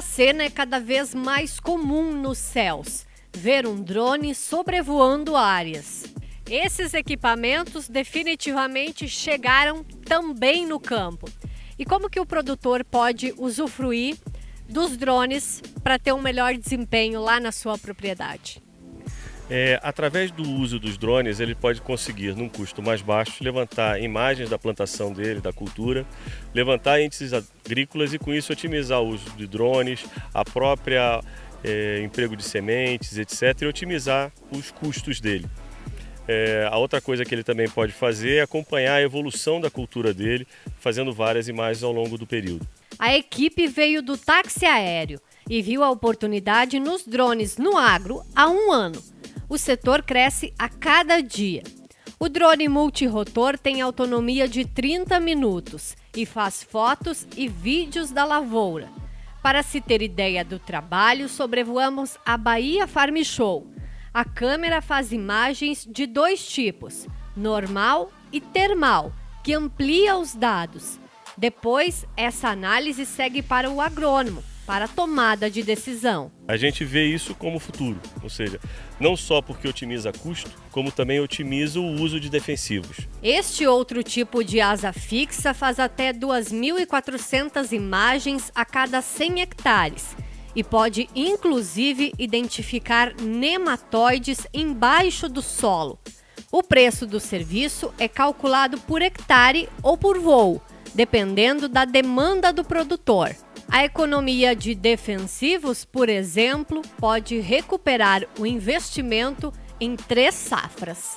Cena é cada vez mais comum nos céus, ver um drone sobrevoando áreas. Esses equipamentos definitivamente chegaram também no campo. E como que o produtor pode usufruir dos drones para ter um melhor desempenho lá na sua propriedade? É, através do uso dos drones, ele pode conseguir, num custo mais baixo, levantar imagens da plantação dele, da cultura, levantar índices agrícolas e, com isso, otimizar o uso de drones, a própria é, emprego de sementes, etc., e otimizar os custos dele. É, a outra coisa que ele também pode fazer é acompanhar a evolução da cultura dele, fazendo várias imagens ao longo do período. A equipe veio do táxi aéreo e viu a oportunidade nos drones no agro há um ano o setor cresce a cada dia. O drone multirotor tem autonomia de 30 minutos e faz fotos e vídeos da lavoura. Para se ter ideia do trabalho, sobrevoamos a Bahia Farm Show. A câmera faz imagens de dois tipos, normal e termal, que amplia os dados. Depois, essa análise segue para o agrônomo, para a tomada de decisão. A gente vê isso como futuro, ou seja, não só porque otimiza custo, como também otimiza o uso de defensivos. Este outro tipo de asa fixa faz até 2.400 imagens a cada 100 hectares e pode inclusive identificar nematóides embaixo do solo. O preço do serviço é calculado por hectare ou por voo, dependendo da demanda do produtor. A economia de defensivos, por exemplo, pode recuperar o investimento em três safras.